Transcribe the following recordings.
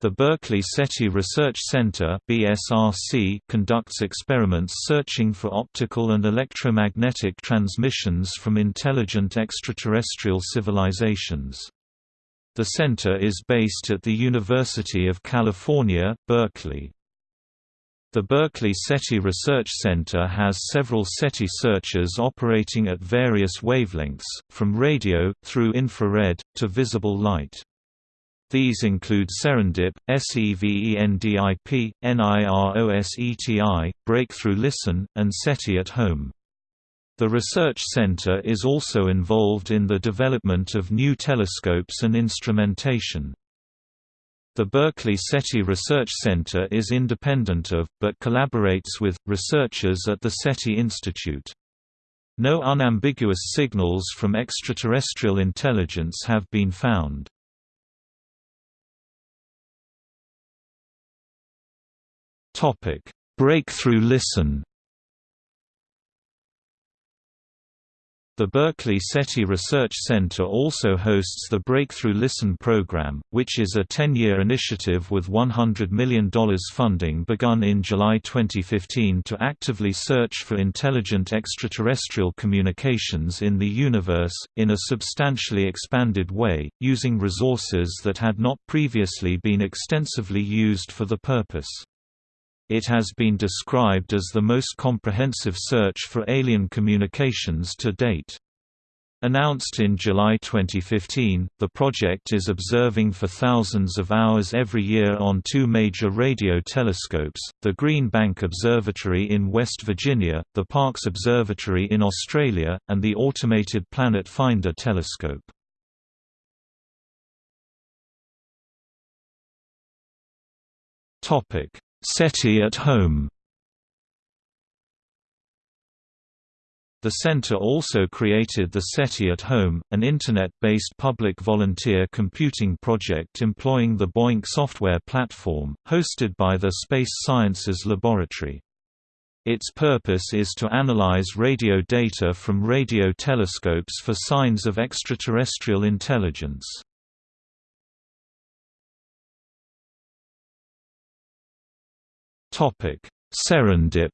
The Berkeley SETI Research Center (BSRC) conducts experiments searching for optical and electromagnetic transmissions from intelligent extraterrestrial civilizations. The center is based at the University of California, Berkeley. The Berkeley SETI Research Center has several SETI searchers operating at various wavelengths, from radio, through infrared, to visible light. These include Serendip, SEVENDIP, NIROSETI, Breakthrough Listen, and SETI at Home. The Research Center is also involved in the development of new telescopes and instrumentation. The Berkeley SETI Research Center is independent of, but collaborates with, researchers at the SETI Institute. No unambiguous signals from extraterrestrial intelligence have been found. Topic: Breakthrough Listen. The Berkeley SETI Research Center also hosts the Breakthrough Listen program, which is a 10-year initiative with $100 million funding begun in July 2015 to actively search for intelligent extraterrestrial communications in the universe, in a substantially expanded way, using resources that had not previously been extensively used for the purpose. It has been described as the most comprehensive search for alien communications to date. Announced in July 2015, the project is observing for thousands of hours every year on two major radio telescopes, the Green Bank Observatory in West Virginia, the Parkes Observatory in Australia, and the Automated Planet Finder telescope. SETI at Home The center also created the SETI at Home, an Internet-based public volunteer computing project employing the BOINC software platform, hosted by the Space Sciences Laboratory. Its purpose is to analyze radio data from radio telescopes for signs of extraterrestrial intelligence. Serendip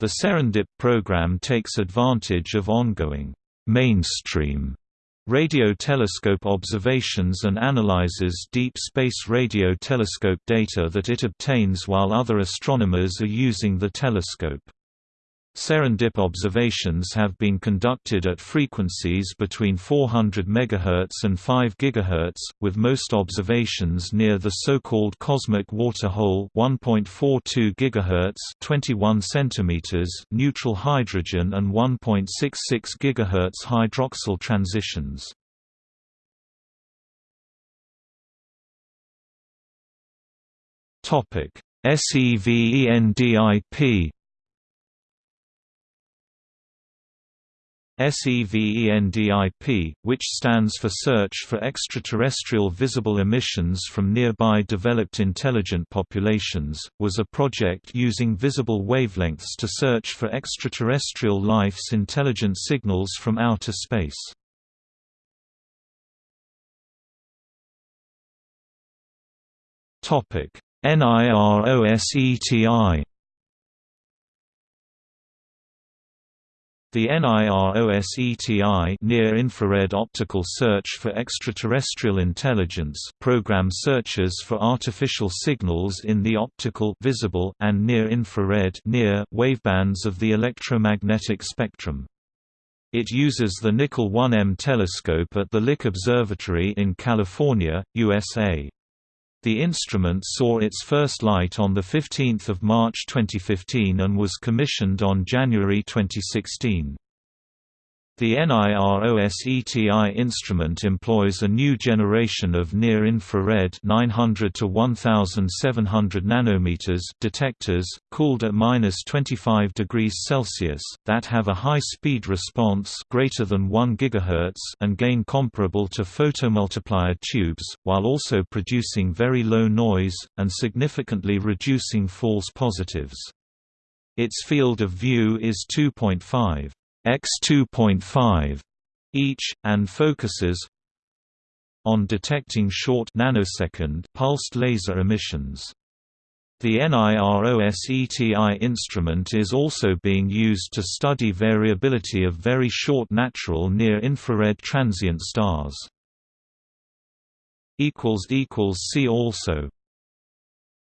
The Serendip program takes advantage of ongoing mainstream radio telescope observations and analyzes deep space radio telescope data that it obtains while other astronomers are using the telescope. Serendip observations have been conducted at frequencies between 400 MHz and 5 GHz, with most observations near the so-called cosmic water hole 1.42 GHz 21 cm neutral hydrogen and 1.66 GHz hydroxyl transitions. SEVENDIP SEVENDIP, which stands for Search for Extraterrestrial Visible Emissions from Nearby Developed Intelligent Populations, was a project using visible wavelengths to search for extraterrestrial life's intelligent signals from outer space. NIROSETI The NIROSETI Near-Infrared Optical Search for Extraterrestrial Intelligence program searches for artificial signals in the optical visible and near-infrared near wavebands of the electromagnetic spectrum. It uses the Nickel 1M telescope at the Lick Observatory in California, USA. The instrument saw its first light on 15 March 2015 and was commissioned on January 2016. The NIROSETI instrument employs a new generation of near-infrared 900 to 1700 nanometers detectors, cooled at -25 degrees Celsius, that have a high speed response greater than 1 GHz and gain comparable to photomultiplier tubes, while also producing very low noise and significantly reducing false positives. Its field of view is 2.5 x 2.5 each, and focuses on detecting short nanosecond pulsed laser emissions. The NIROSETI instrument is also being used to study variability of very short natural near-infrared transient stars. See also